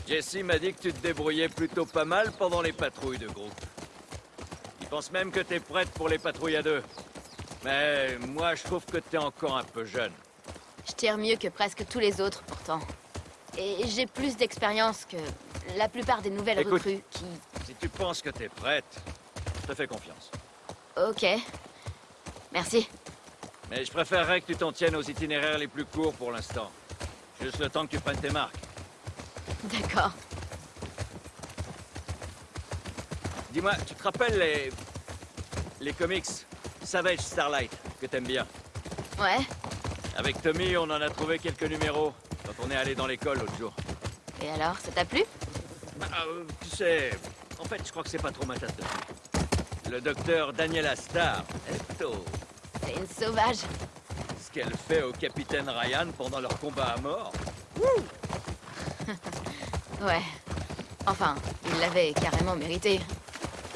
Jesse m'a dit que tu te débrouillais plutôt pas mal pendant les patrouilles de groupe. Il pense même que t'es prête pour les patrouilles à deux. Mais moi, je trouve que t'es encore un peu jeune. Je tire mieux que presque tous les autres, pourtant. Et j'ai plus d'expérience que la plupart des nouvelles Écoute. recrues qui... Si tu penses que t'es prête, je te fais confiance. Ok. Merci. Mais je préférerais que tu t'en tiennes aux itinéraires les plus courts pour l'instant. Juste le temps que tu prennes tes marques. D'accord. Dis-moi, tu te rappelles les... les comics Savage Starlight, que t'aimes bien? Ouais. Avec Tommy, on en a trouvé quelques numéros quand on est allé dans l'école l'autre jour. Et alors, ça t'a plu? Ah, euh, tu sais, en fait, je crois que c'est pas trop ma tasse de. Le docteur Daniela Starr, Eto, C'est une sauvage. ce qu'elle fait au capitaine Ryan pendant leur combat à mort. <laughs> Ouais. Enfin, il l'avait carrément mérité.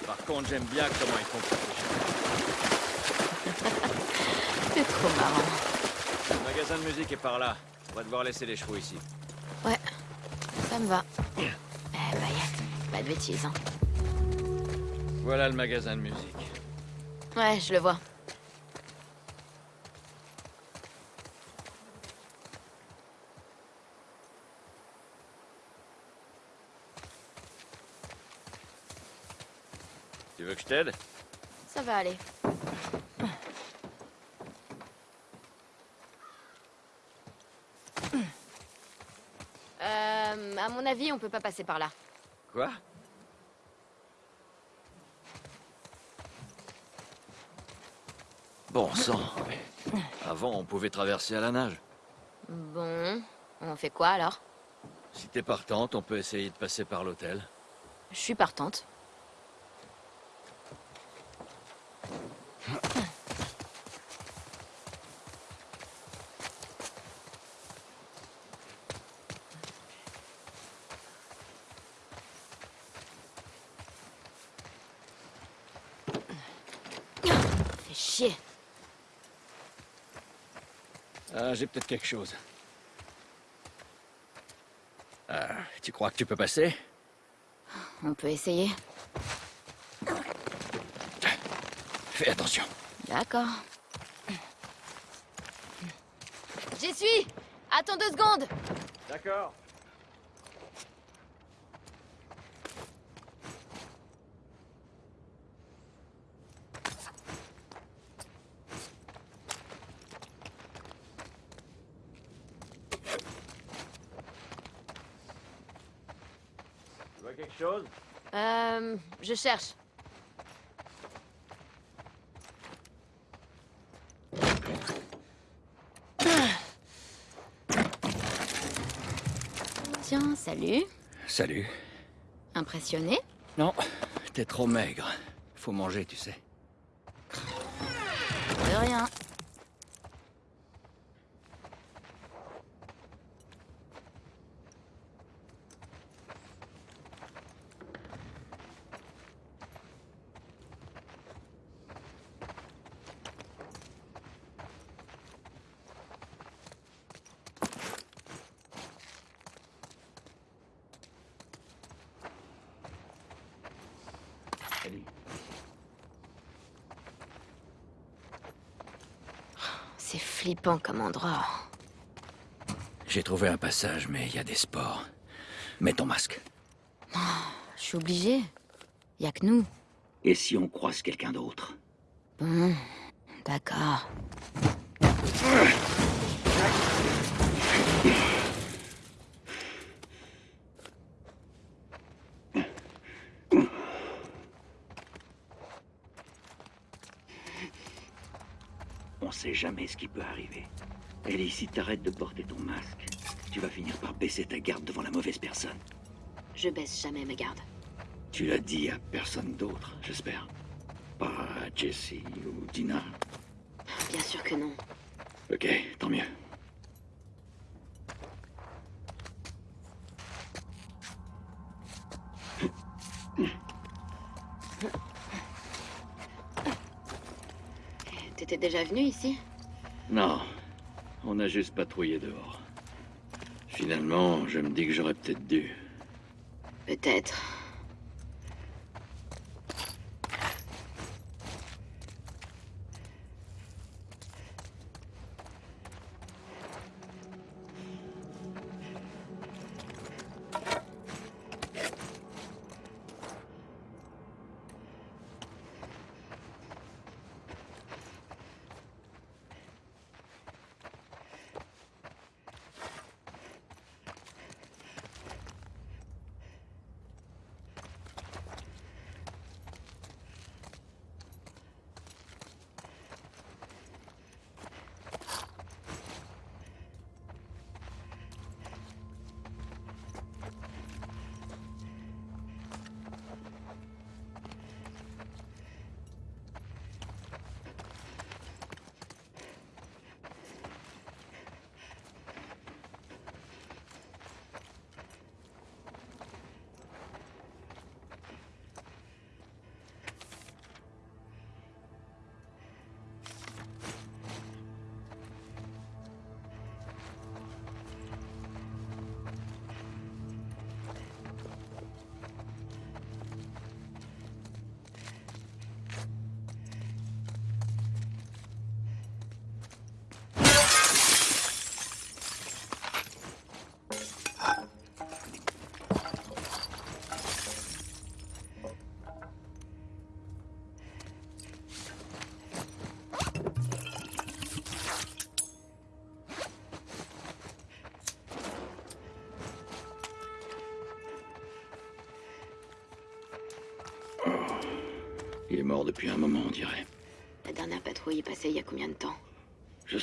Par contre, j'aime bien comment ils font. <laughs> C'est trop marrant. Le magasin de musique est par là. On va devoir laisser les chevaux ici. Ouais, ça me va. <clears throat> De bêtises, hein. Voilà le magasin de musique. Ouais, je le vois. Tu veux que je t'aide? Ça va aller. Euh, à mon avis, on peut pas passer par là. Quoi? Bon sang. Avant, on pouvait traverser à la nage. Bon, on fait quoi alors? Si t'es partante, on peut essayer de passer par l'hôtel. Je suis partante. Fais chier. Ah, j'ai peut-être quelque chose. Ah, tu crois que tu peux passer? On peut essayer. Fais attention. D'accord. J'y suis Attends deux secondes D'accord. Tu vois quelque chose Euh... Je cherche. Tiens, salut. Salut. Impressionné? Non, t'es trop maigre. Faut manger, tu sais. De rien. C'est flippant comme endroit. J'ai trouvé un passage, mais il y a des spores. Mets ton masque. Je suis obligée. Y a que nous. Et si on croise quelqu'un d'autre? Bon, d'accord. Jamais ce qui peut arriver. Ellie, si t'arrêtes de porter ton masque, tu vas finir par baisser ta garde devant la mauvaise personne. Je baisse jamais ma garde. Tu l'as dit à personne d'autre, j'espère. Pas à Jessie ou Dina. Bien sûr que non. Ok, tant mieux. T'étais déjà venu ici? Non, on a juste patrouillé dehors. Finalement, je me dis que j'aurais peut-être dû. Peut-être.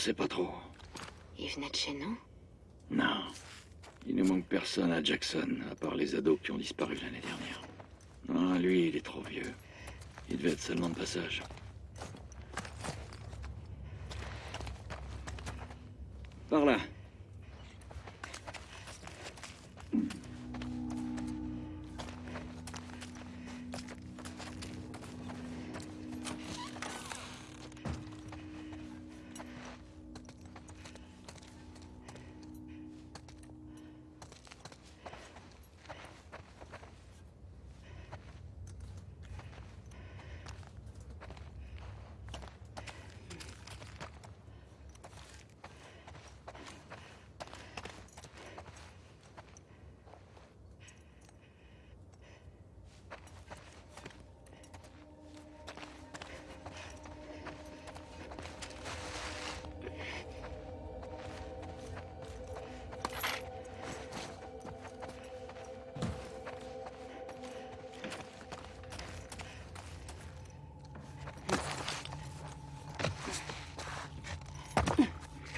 Sais pas trop. Il venait de chez nous? Non. Il ne manque personne à Jackson, à part les ados qui ont disparu l'année dernière. Ah, lui, il est trop vieux. Il devait être seulement de passage.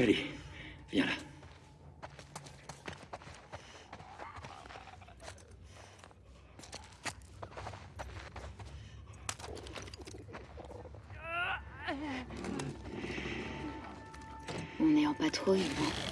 Ellie, viens là. On est en patrouille, non?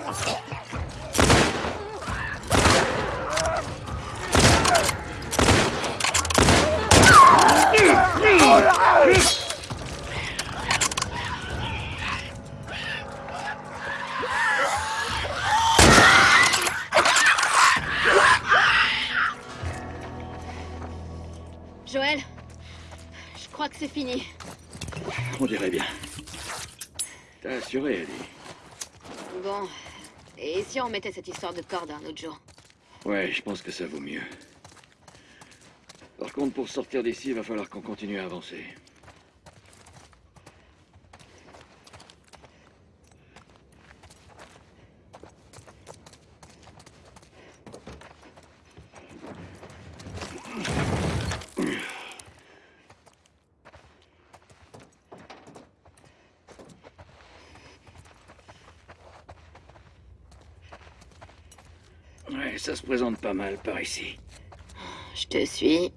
si on mettait cette histoire de corde un autre jour Ouais, je pense que ça vaut mieux. Par contre, pour sortir d'ici, il va falloir qu'on continue à avancer. Ouais, ça se présente pas mal par ici. Je te suis.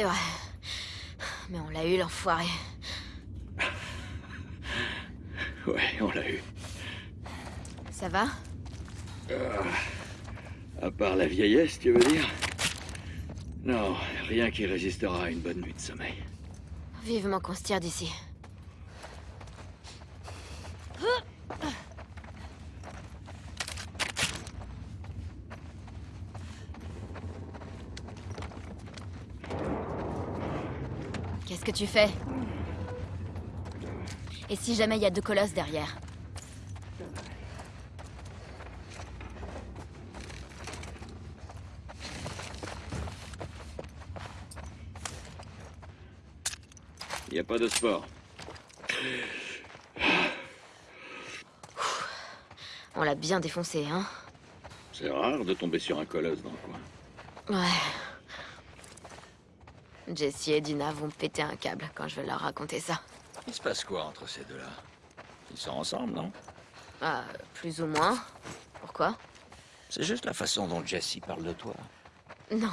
C'est vrai. Mais on l'a eu, l'enfoiré. Ouais, on l'a eu. Ça va? Ah, à part la vieillesse, tu veux dire? Non, rien qui résistera à une bonne nuit de sommeil. Vivement qu'on se tire d'ici. Qu'est-ce que tu fais Et si jamais il y a deux colosses derrière Y a pas de sport. On l'a bien défoncé, hein C'est rare de tomber sur un colosse dans le coin. Ouais. Jessie et Dina vont péter un câble quand je vais leur raconter ça. Il se passe quoi entre ces deux-là? Ils sont ensemble, non? Ah, plus ou moins. Pourquoi? C'est juste la façon dont Jesse parle de toi. Non,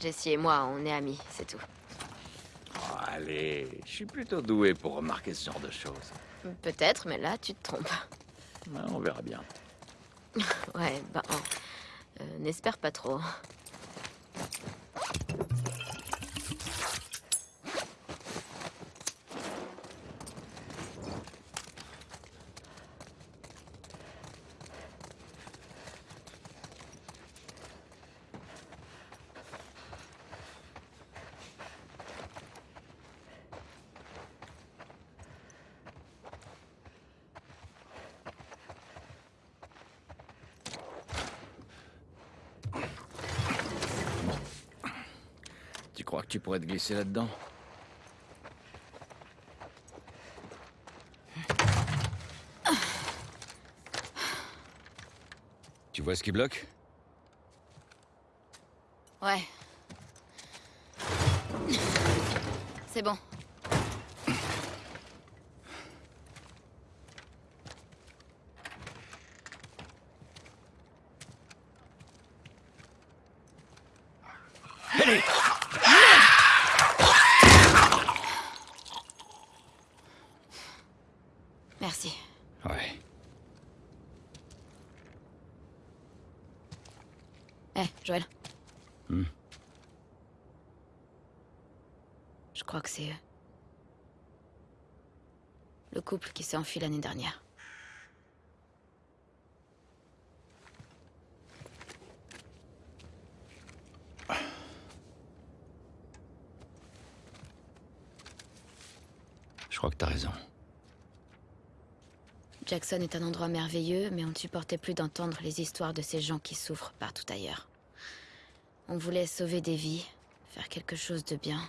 Jessie et moi, on est amis, c'est tout. Oh, allez, je suis plutôt doué pour remarquer ce genre de choses. Peut-être, mais là, tu te trompes. Ouais, on verra bien. <laughs> Ouais, ben, euh, n'espère pas trop. Tu pourrais te glisser là-dedans Tu vois ce qui bloque? Ouais. C'est bon. Merci. Ouais. Eh, Joël. Hmm. Je crois que c'est eux. Le couple qui s'est enfui l'année dernière. Je crois que t'as raison. Jackson est un endroit merveilleux, mais on ne supportait plus d'entendre les histoires de ces gens qui souffrent partout ailleurs. On voulait sauver des vies, faire quelque chose de bien.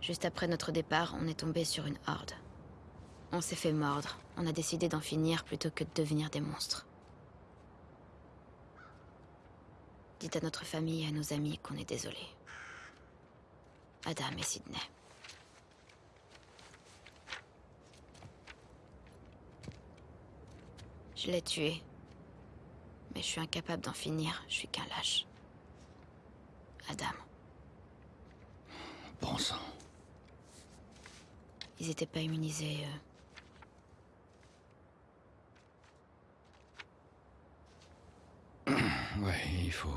Juste après notre départ, on est tombé sur une horde. On s'est fait mordre. On a décidé d'en finir plutôt que de devenir des monstres. Dites à notre famille et à nos amis qu'on est désolé. Adam et Sydney. Je l'ai tué. Mais je suis incapable d'en finir. Je suis qu'un lâche. Adam. Bon sang. Ils étaient pas immunisés, eux. Ouais, il faut...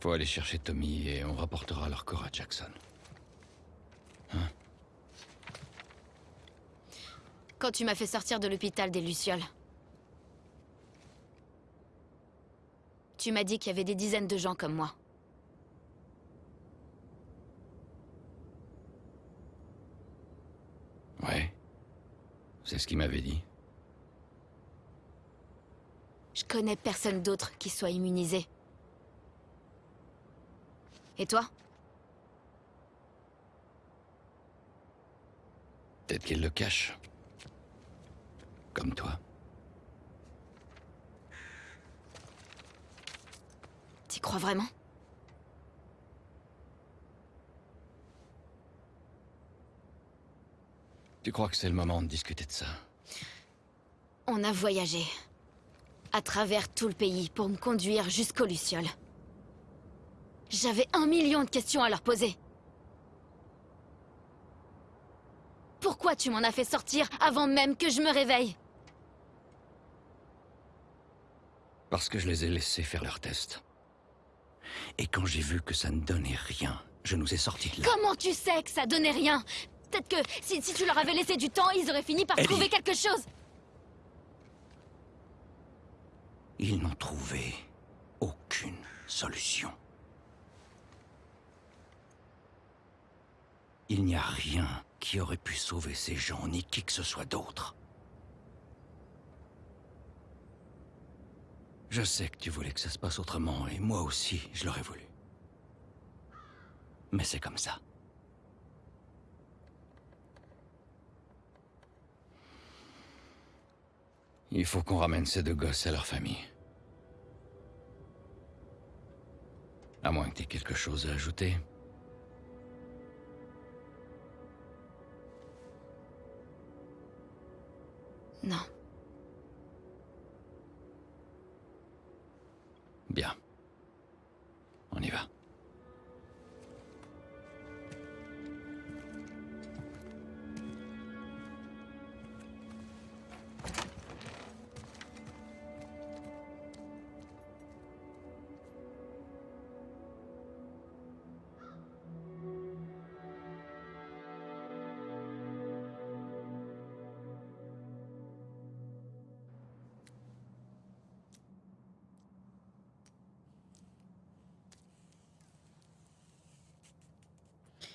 Faut aller chercher Tommy et on rapportera leur corps à Jackson. Quand tu m'as fait sortir de l'hôpital des Lucioles. Tu m'as dit qu'il y avait des dizaines de gens comme moi. Ouais. C'est ce qu'il m'avait dit. Je connais personne d'autre qui soit immunisé. Et toi? Peut-être qu'il le cache. Comme toi. T'y crois vraiment? Tu crois que c'est le moment de discuter de ça? On a voyagé. À travers tout le pays pour me conduire jusqu'aux Lucioles. J'avais un million de questions à leur poser. Pourquoi tu m'en as fait sortir avant même que je me réveille? Parce que je les ai laissés faire leur test. Et quand j'ai vu que ça ne donnait rien, je nous ai sortis de là. Comment tu sais que ça donnait rien? Peut-être que si, si tu leur avais laissé du temps, ils auraient fini par Ellie. trouver quelque chose. Ils n'ont trouvé aucune solution. Il n'y a rien qui aurait pu sauver ces gens, ni qui que ce soit d'autre. Je sais que tu voulais que ça se passe autrement, et moi aussi, je l'aurais voulu. Mais c'est comme ça. Il faut qu'on ramène ces deux gosses à leur famille. À moins que tu aies quelque chose à ajouter. Non. Bien.